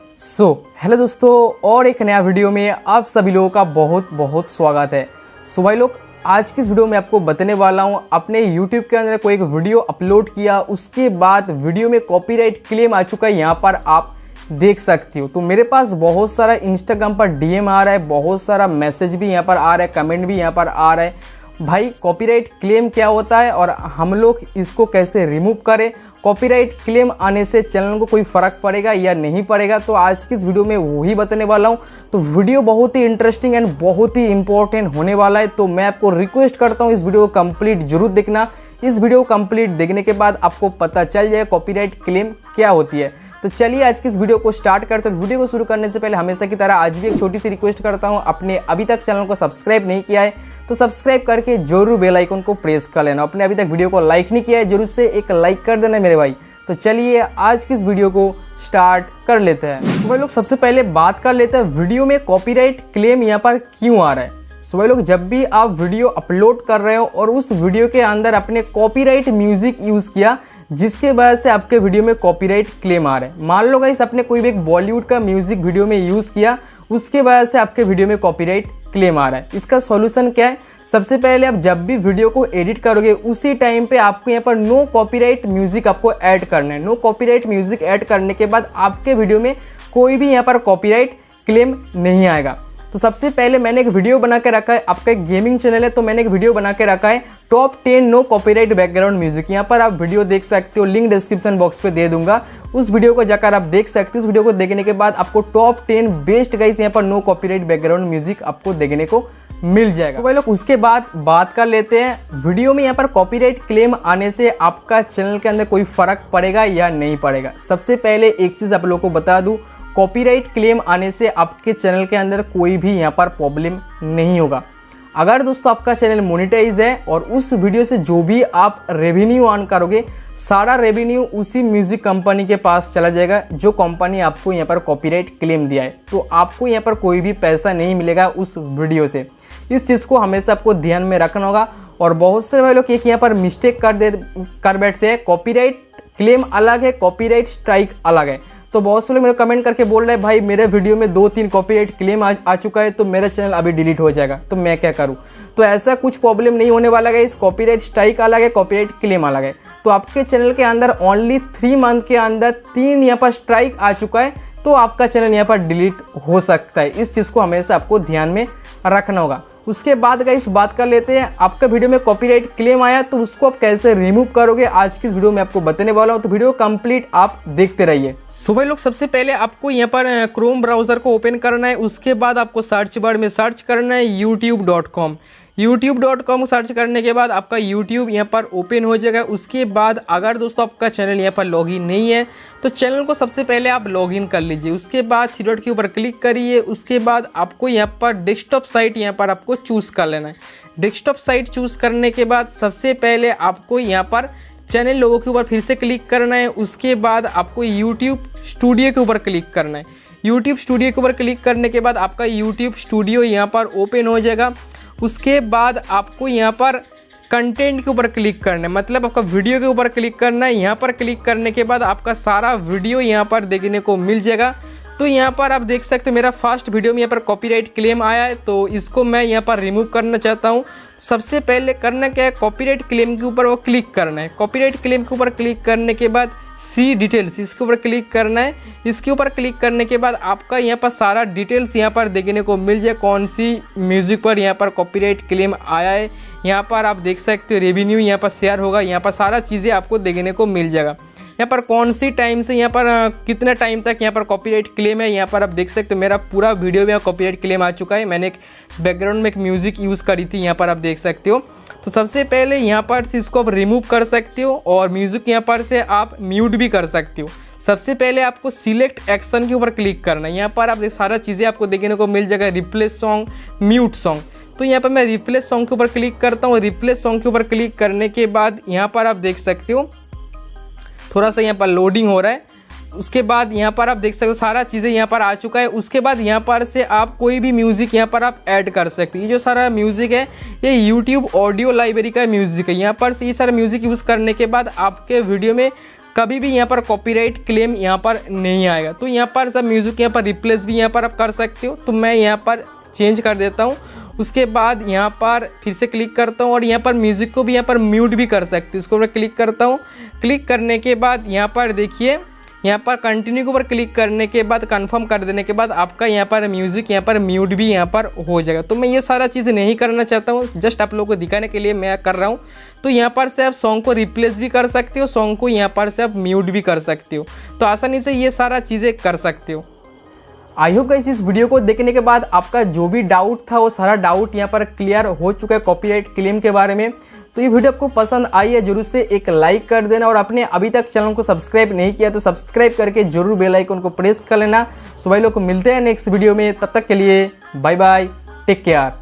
सो so, hello दोस्तों और एक नया वीडियो में आप सभी लोगों का बहुत बहुत स्वागत है। सो so, भाई लोग आज की इस वीडियो में आपको बताने वाला हूँ अपने यूट्यूब के अंदर कोई एक वीडियो अपलोड किया उसके बाद वीडियो में कॉपीराइट क्लेम आ चुका है यहाँ पर आप देख सकती हो। तो मेरे पास बहुत सारा इंस्टाग्राम पर डीएम आ रहा है बहुत सारा मैसेज भी यहाँ पर आ रहा है कमेंट भी यहाँ पर आ रहा है। भाई कॉपीराइट क्लेम क्या होता है और हम लोग इसको कैसे रिमूव करें कॉपीराइट क्लेम आने से चैनल को कोई फ़र्क पड़ेगा या नहीं पड़ेगा तो आज की इस वीडियो में वही बताने वाला हूँ। तो वीडियो बहुत ही इंटरेस्टिंग एंड बहुत ही इंपॉर्टेंट होने वाला है तो मैं आपको रिक्वेस्ट करता हूँ इस वीडियो को कंप्लीट ज़रूर देखना। इस वीडियो को कंप्लीट देखने के बाद आपको पता चल जाए कॉपीराइट क्लेम क्या होती है। तो चलिए आज की इस वीडियो को स्टार्ट करते हैं। वीडियो को शुरू करने से पहले हमेशा की तरह आज भी एक छोटी सी रिक्वेस्ट करता हूँ अपने अभी तक चैनल को सब्सक्राइब नहीं किया है तो सब्सक्राइब करके ज़रूर बेल आइकन को प्रेस कर लेना। अपने अभी तक वीडियो को लाइक नहीं किया है, ज़रूर से एक लाइक कर देना मेरे भाई। तो चलिए आज की इस वीडियो को स्टार्ट कर लेते हैं। सुबह लोग, सबसे पहले बात कर लेते हैं, वीडियो में कॉपीराइट क्लेम यहाँ पर क्यों आ रहा है? सुबह लोग, जब भी आप वीडियो अपलोड कर रहे हो और उस वीडियो के अंदर अपने कॉपीराइट म्यूज़िक यूज़ किया जिसके वजह से आपके वीडियो में कॉपीराइट क्लेम आ रहे हैं। मान लो गाइस आपने कोई भी एक बॉलीवुड का म्यूज़िक वीडियो में यूज़ किया, उसके वजह से आपके वीडियो में कॉपीराइट क्लेम आ रहा है। इसका सॉल्यूशन क्या है? सबसे पहले आप जब भी वीडियो को एडिट करोगे, उसी टाइम पे आपको यहाँ पर नो कॉपीराइट म्यूज़िक आपको ऐड करना है। नो कॉपीराइट म्यूज़िक ऐड करने के बाद आपके वीडियो में कोई भी यहाँ पर कॉपीराइट क्लेम नहीं आएगा। तो सबसे पहले मैंने एक वीडियो बना के रखा है। आपका एक गेमिंग चैनल है तो मैंने एक वीडियो बना के रखा है। Top ten no copyright background music यहाँ पर आप वीडियो देख सकते हो लिंक डिस्क्रिप्शन बॉक्स पे दे दूँगा। उस वीडियो को जाकर आप देख सकते हो। उस वीडियो को देखने के बाद आपको टॉप टेन बेस्ट गाइस यहाँ पर नो कॉपीराइट बैकग्राउंड म्यूज़िक आपको देखने को मिल जाएगा। तो भाई लोग, उसके बाद बात कर लेते हैं। वीडियो में यहाँ पर कॉपीराइट क्लेम आने से आपका चैनल के अंदर कोई फ़र्क पड़ेगा या नहीं पड़ेगा? सबसे पहले एक चीज़ आप लोग को बता दूँ। कॉपीराइट क्लेम आने से आपके चैनल के अंदर कोई भी यहाँ पर प्रॉब्लम नहीं होगा। अगर दोस्तों आपका चैनल मोनिटाइज है और उस वीडियो से जो भी आप रेवेन्यू अर्न करोगे, सारा रेवेन्यू उसी म्यूज़िक कंपनी के पास चला जाएगा, जो कंपनी आपको यहाँ पर कॉपीराइट क्लेम दिया है। तो आपको यहाँ पर कोई भी पैसा नहीं मिलेगा उस वीडियो से। इस चीज़ को हमेशा आपको ध्यान में रखना होगा और बहुत से भाई लोग एक यहाँ पर मिस्टेक कर दे, कर बैठते हैं। कॉपीराइट क्लेम अलग है कॉपीराइट स्ट्राइक अलग है। तो बहुत से लोग मेरे कमेंट करके बोल रहे हैं भाई मेरे वीडियो में दो तीन कॉपीराइट क्लेम आ, आ चुका है तो मेरा चैनल अभी डिलीट हो जाएगा। तो मैं क्या करूँ? तो ऐसा कुछ प्रॉब्लम नहीं होने वाला है। इस कॉपीराइट स्ट्राइक अलग है कॉपीराइट क्लेम अलग है। तो आपके चैनल के अंदर ओनली थ्री मंथ के अंदर तीन यहाँ पर स्ट्राइक आ चुका है तो आपका चैनल यहाँ पर डिलीट हो सकता है। इस चीज़ को हमेशा आपको ध्यान में रखना होगा। उसके बाद का इस बात कर लेते हैं आपका वीडियो में कॉपीराइट क्लेम आया तो उसको आप कैसे रिमूव करोगे आज की इस वीडियो में आपको बताने वाला हूँ। तो वीडियो कंप्लीट आप देखते रहिए। सो भाई लोग सबसे पहले आपको यहाँ पर क्रोम ब्राउज़र को ओपन करना है, उसके बाद आपको सर्च बार में सर्च करना है YouTube dot com YouTube dot com search करने के बाद आपका यूट्यूब यहाँ पर ओपन हो जाएगा। उसके बाद अगर दोस्तों आपका चैनल यहाँ पर लॉगिन नहीं है तो चैनल को सबसे पहले आप लॉगिन कर लीजिए। उसके बाद थ्री डॉट के ऊपर क्लिक करिए। उसके बाद आपको यहाँ पर डेस्कटॉप साइट यहाँ पर आपको चूज़ कर लेना है। डेस्कटॉप साइट चूज़ करने के बाद सबसे पहले आपको यहाँ पर चैनल लोगों के ऊपर फिर से क्लिक करना है, उसके बाद आपको यूट्यूब स्टूडियो के ऊपर क्लिक करना है। यूट्यूब स्टूडियो के ऊपर क्लिक करने के बाद आपका यूट्यूब स्टूडियो यहाँ पर ओपन हो जाएगा। उसके बाद आपको यहाँ पर कंटेंट के ऊपर क्लिक करना है। मतलब आपका वीडियो के ऊपर क्लिक करना है। यहाँ पर क्लिक करने के बाद आपका सारा वीडियो यहाँ पर देखने को मिल जाएगा। तो यहाँ पर आप देख सकते हो मेरा फ़र्स्ट वीडियो में यहाँ पर कॉपीराइट क्लेम आया है तो इसको मैं यहाँ पर रिमूव करना चाहता हूँ। सबसे पहले करना क्या है कॉपीराइट क्लेम के ऊपर वो क्लिक करना है। कॉपीराइट क्लेम के ऊपर क्लिक करने के बाद सी डिटेल्स इसके ऊपर क्लिक करना है। इसके ऊपर क्लिक करने के बाद आपका यहाँ पर सारा डिटेल्स यहाँ पर देखने को मिल जाए, कौन सी म्यूज़िक पर यहाँ पर कॉपीराइट क्लेम आया है। यहाँ पर आप देख सकते हो रेवेन्यू यहाँ पर शेयर होगा, यहाँ पर सारा चीज़ें आपको देखने को मिल जाएगा। यहाँ पर कौन सी टाइम से यहाँ पर कितने टाइम तक यहाँ पर कॉपीराइट क्लेम है? यहाँ पर आप देख सकते हो, मेरा पूरा वीडियो में कॉपीराइट क्लेम आ चुका है। मैंने एक बैकग्राउंड में एक म्यूज़िक यूज़ करी थी, यहाँ पर आप देख सकते हो। तो सबसे पहले यहाँ पर से इसको आप रिमूव कर सकते हो और म्यूज़िक यहाँ पर से आप म्यूट भी कर सकते हो। सबसे पहले आपको सिलेक्ट एक्शन के ऊपर क्लिक करना है। यहाँ पर आप सारा चीज़ें आपको देखने को मिल जाएगा रिप्लेस सॉन्ग म्यूट सॉन्ग तो यहाँ पर मैं रिप्लेस सॉन्ग के ऊपर क्लिक करता हूँ। रिप्लेस सॉन्ग के ऊपर क्लिक करने के बाद यहाँ पर आप देख सकते हो थोड़ा सा यहाँ पर लोडिंग हो रहा है उसके बाद यहाँ पर आप देख सकते हो सारा चीज़ें यहाँ पर आ चुका है उसके बाद यहाँ पर से आप कोई भी म्यूज़िक यहाँ पर आप ऐड कर सकते हो ये जो सारा म्यूज़िक है ये यूट्यूब ऑडियो लाइब्रेरी का म्यूज़िक है यहाँ पर से ये सारा म्यूज़िक यूज़ करने के बाद आपके वीडियो में कभी भी यहाँ पर कॉपीराइट क्लेम यहाँ पर नहीं आएगा तो यहाँ पर सब म्यूज़िक यहाँ पर रिप्लेस भी यहाँ पर आप कर सकते हो तो मैं यहाँ पर चेंज कर देता हूँ उसके बाद यहाँ पर फिर से क्लिक करता हूँ और यहाँ पर म्यूज़िक को भी यहाँ पर म्यूट भी कर सकते हो इसको मैं क्लिक करता हूँ क्लिक करने के बाद यहाँ पर देखिए यहाँ पर कंटिन्यू के ऊपर क्लिक करने के बाद कंफर्म कर देने के बाद आपका यहाँ पर म्यूज़िक यहाँ पर म्यूट भी यहाँ पर हो जाएगा तो मैं ये सारा चीज़ नहीं करना चाहता हूँ जस्ट आप लोगों को दिखाने के लिए मैं कर रहा हूँ तो यहाँ पर से आप सॉन्ग को रिप्लेस भी कर सकते हो सॉन्ग को यहाँ पर से आप म्यूट भी कर सकते हो तो आसानी से ये सारा चीज़ें कर सकते हो आई होप गाइस इस वीडियो को देखने के बाद आपका जो भी डाउट था, वो सारा डाउट यहाँ पर क्लियर हो चुका है कॉपीराइट क्लेम के बारे में। तो ये वीडियो आपको पसंद आई है, ज़रूर से एक लाइक कर देना और आपने अभी तक चैनल को सब्सक्राइब नहीं किया तो सब्सक्राइब करके ज़रूर बेल आइकन को प्रेस कर लेना। सुबह लोग, मिलते हैं नेक्स्ट वीडियो में, तब तक के लिए बाय बाय टेक केयर